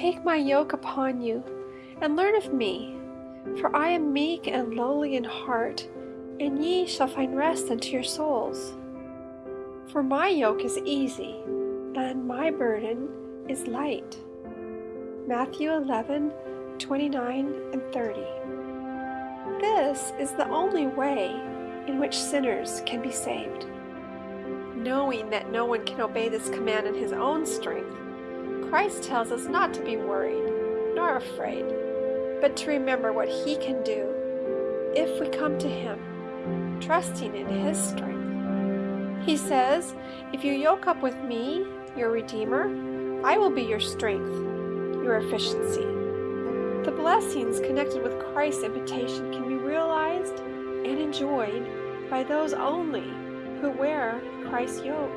Take my yoke upon you and learn of me, for I am meek and lowly in heart, and ye shall find rest unto your souls. For my yoke is easy, and my burden is light. Matthew 11, 29 and 30. This is the only way in which sinners can be saved. Knowing that no one can obey this command in his own strength, Christ tells us not to be worried nor afraid, but to remember what he can do if we come to him, trusting in his strength. He says, If you yoke up with me, your Redeemer, I will be your strength, your efficiency. The blessings connected with Christ's invitation can be realized and enjoyed by those only who wear Christ's yoke.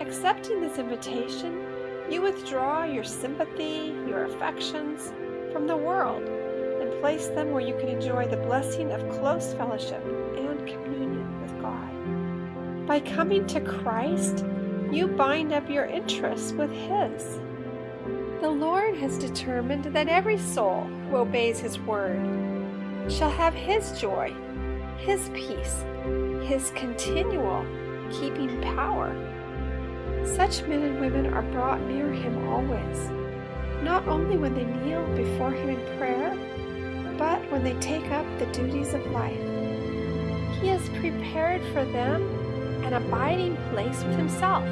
Accepting this invitation, you withdraw your sympathy, your affections from the world and place them where you can enjoy the blessing of close fellowship and communion with God. By coming to Christ, you bind up your interests with His. The Lord has determined that every soul who obeys His word shall have His joy, His peace, His continual keeping power. Such men and women are brought near Him always, not only when they kneel before Him in prayer, but when they take up the duties of life. He has prepared for them an abiding place with Himself,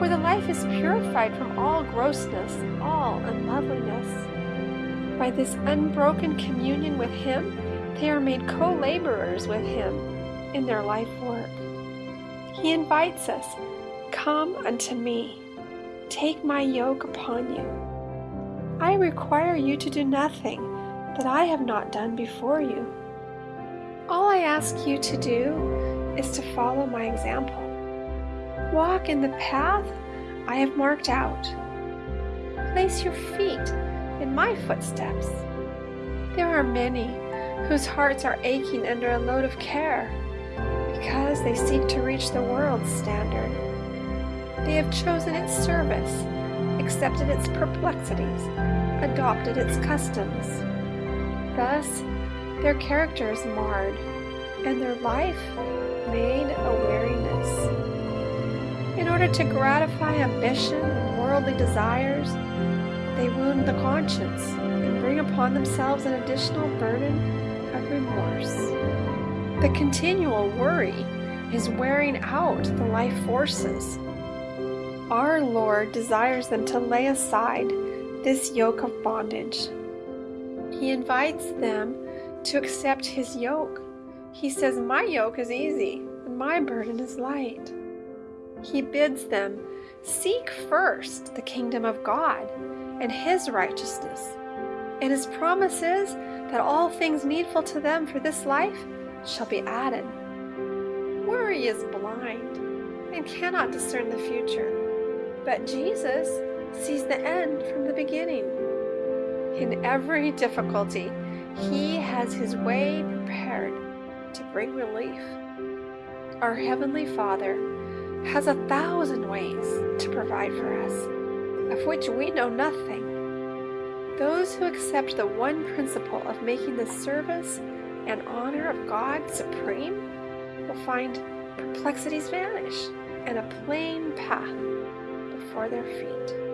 where the life is purified from all grossness, all unloveliness. By this unbroken communion with Him, they are made co laborers with Him in their life work. He invites us Come unto me, take my yoke upon you. I require you to do nothing that I have not done before you. All I ask you to do is to follow my example. Walk in the path I have marked out. Place your feet in my footsteps. There are many whose hearts are aching under a load of care because they seek to reach the world's standard. They have chosen its service, accepted its perplexities, adopted its customs. Thus, their character is marred, and their life made a weariness. In order to gratify ambition and worldly desires, they wound the conscience and bring upon themselves an additional burden of remorse. The continual worry is wearing out the life forces. Our Lord desires them to lay aside this yoke of bondage. He invites them to accept His yoke. He says, My yoke is easy and my burden is light. He bids them seek first the kingdom of God and His righteousness. And His promise is that all things needful to them for this life shall be added. Worry is blind and cannot discern the future, but Jesus sees the end from the beginning. In every difficulty, He has His way prepared to bring relief. Our Heavenly Father has a thousand ways to provide for us, of which we know nothing. Those who accept the one principle of making the service and honor of God supreme will find perplexities vanish and a plain path before their feet.